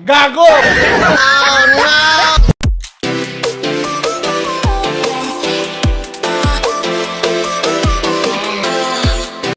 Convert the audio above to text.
Gago! oh no!